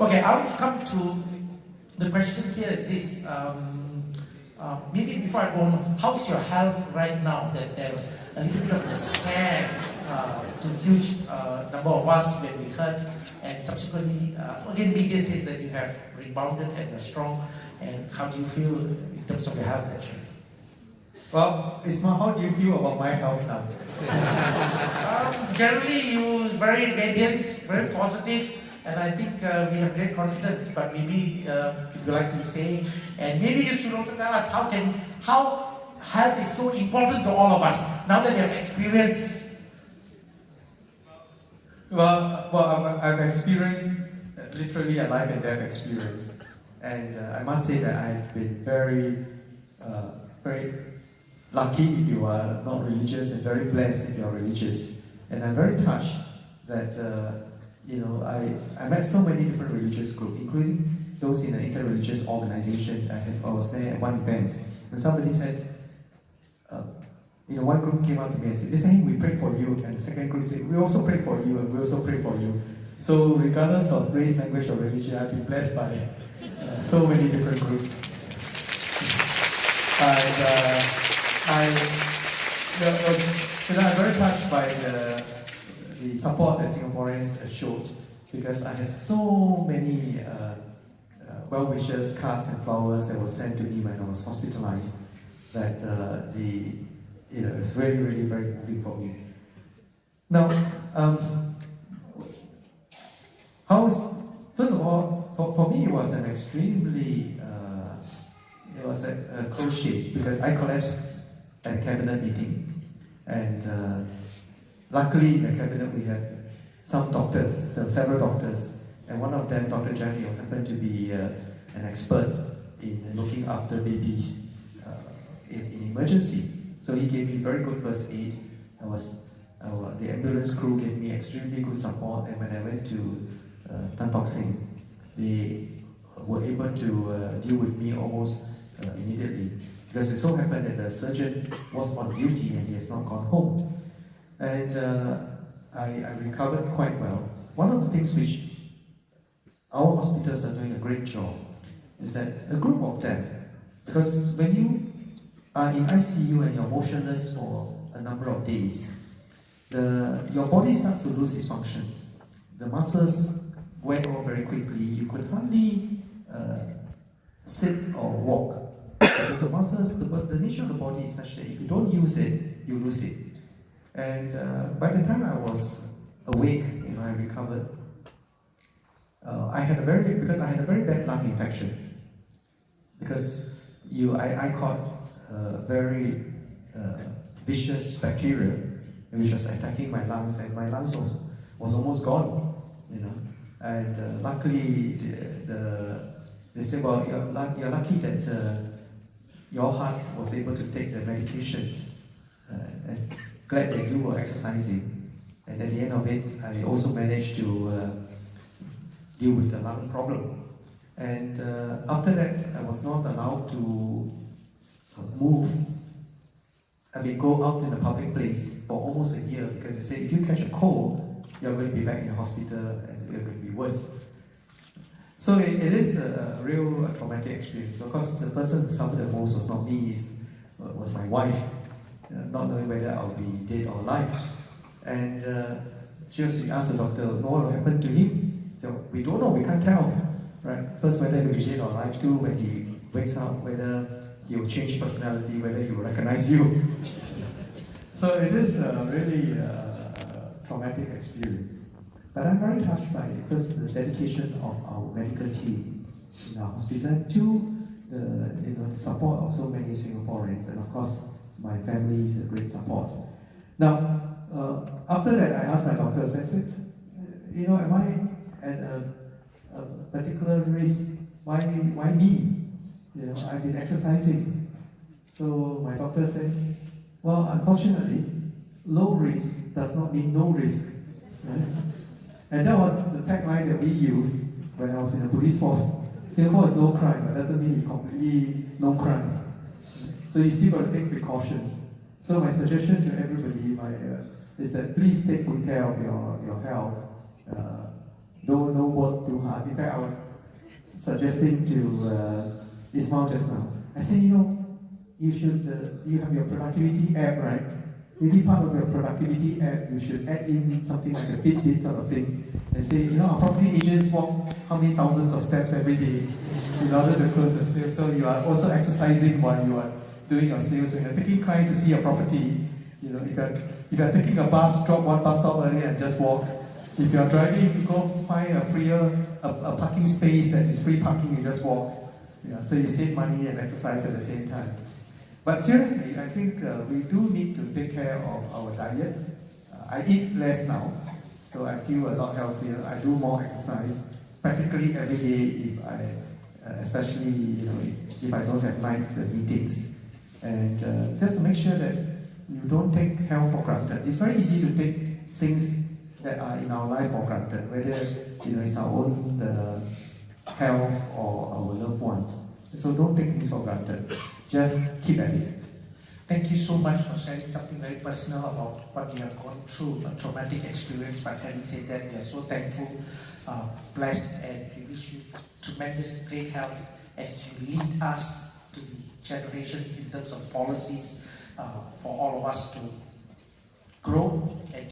Okay, I'll come to the question here is this. Um, uh, maybe before I go on, how's your health right now? That there was a little bit of a scare uh, to a huge uh, number of us when we heard, and subsequently, uh, again, media says that you have rebounded and you're strong. And how do you feel in terms of your health, actually? Well, Isma, how do you feel about my health now? um, generally, you very radiant, very positive and I think uh, we have great confidence, but maybe uh, you like to say, and maybe you should also tell us how can, how health is so important to all of us, now that you have experienced. Well, well I've, I've experienced literally a life and death experience. And uh, I must say that I've been very, uh, very lucky if you are not religious and very blessed if you are religious. And I'm very touched that uh, you know, I, I met so many different religious groups, including those in an interreligious organization. I, had, I was there at one event, and somebody said, uh, you know, one group came out to me and said, Mr. Heng, we pray for you. And the second group said, we also pray for you, and we also pray for you. So regardless of race, language, or religion, I've been blessed by uh, so many different groups. And uh, I, you know, I'm very touched by the the support that Singaporeans showed because I had so many uh, uh, well wishes, cards and flowers that were sent to me when I was hospitalized that uh, the, you know, it's really, really very moving for me. Now, um, how's, first of all, for, for me it was an extremely, uh, it was a, a close shave because I collapsed at cabinet meeting and Luckily, in the cabinet, we have some doctors, so several doctors, and one of them, Dr. Janil, happened to be uh, an expert in looking after babies uh, in, in, emergency. So he gave me very good first aid. I was, uh, the ambulance crew gave me extremely good support, and when I went to uh, Tan Tock Seng, they were able to uh, deal with me almost uh, immediately. Because it so happened that the surgeon was on duty and he has not gone home and uh, I, I, recovered quite well. One of the things which our hospitals are doing a great job is that a group of them, because when you are in ICU and you're motionless for a number of days, the, your body starts to lose its function. The muscles wear off very quickly. You could hardly uh, sit or walk. The muscles, the, the nature of the body is such that if you don't use it, you lose it. And uh, by the time I was awake, you know, I recovered. Uh, I had a very because I had a very bad lung infection. Because you, I, I caught a very uh, vicious bacteria which was attacking my lungs, and my lungs was, was almost gone. You know, and uh, luckily the, the, they said, well, you're, you're lucky that uh, your heart was able to take the medications. Uh, glad that you were exercising. And at the end of it, I also managed to uh, deal with the lung problem. And uh, after that, I was not allowed to move. I mean, go out in a public place for almost a year because they say if you catch a cold, you're going to be back in the hospital and it could be worse. So it, it is a, a real traumatic experience. Of course, the person who suffered the most was not me, uh, was my wife uh, not knowing whether I'll be dead or alive. And uh, she asked the doctor, what will happen to him? So we don't know, we can't tell. Right? First, whether he'll be dead or alive. Two, when he wakes up, whether he'll change personality, whether he will recognize you. so it is a really uh, traumatic experience. But I'm very touched by first the dedication of our medical team in our hospital, two, the, you know, the support of so many Singaporeans, and of course, my family's great support. Now, uh, after that, I asked my doctors, I said, you know, am I at a, a particular risk? Why, why me? You know, I've been exercising. So my doctor said, well, unfortunately, low risk does not mean no risk. And that was the tagline that we used when I was in the police force. Singapore is no crime, but doesn't mean it's completely no crime. So you still got to take precautions. So my suggestion to everybody my, uh, is that please take good care of your, your health. Uh, don't, don't work too hard. In fact, I was suggesting to uh, Ismail just now. I say, you know, you should, uh, you have your productivity app, right? Maybe part of your productivity app, you should add in something like a Fitbit sort of thing. And say, you know, our property agents walk how many thousands of steps every day in order to close the sale. So you are also exercising while you are doing your sales. When you're taking clients to see your property, you know, if you're, if you're taking a bus, drop one bus stop earlier and just walk. If you're driving, you go find a freer, a, a parking space that is free parking, you just walk. Yeah, so you save money and exercise at the same time. But seriously, I think uh, we do need to take care of our diet. Uh, I eat less now, so I feel a lot healthier. I do more exercise practically every day if I, uh, especially you know, if I don't have night meetings. And uh, just to make sure that you don't take health for granted. It's very easy to take things that are in our life for granted, whether you know it's our own uh, health or our loved ones. So don't take things for granted. Just keep at it. Thank you so much for sharing something very personal about what we have gone through, a traumatic experience. But having said that, we are so thankful, uh, blessed, and we wish you tremendous great health as you lead us to the generations in terms of policies uh, for all of us to grow and